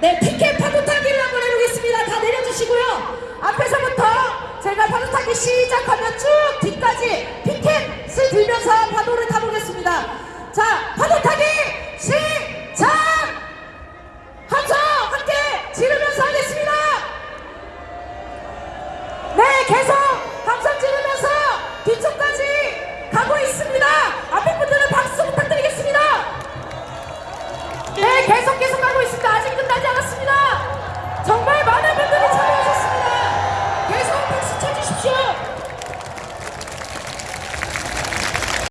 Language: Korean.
네, 티켓 파도타기를 한번 해보겠습니다. 다 내려주시고요. 앞에서부터 제가 파도타기 시작하면 쭉 뒤까지 티켓을 들면서 파도를 타보겠습니다. 자, 파도타기 시작! 함성 함께 지르면서 하겠습니다. 네, 계속 함성 지르면서 뒤쪽까지 가고 있습니다. 앞에 분들은 박수 부탁드리겠습니다. 네, 계속 계속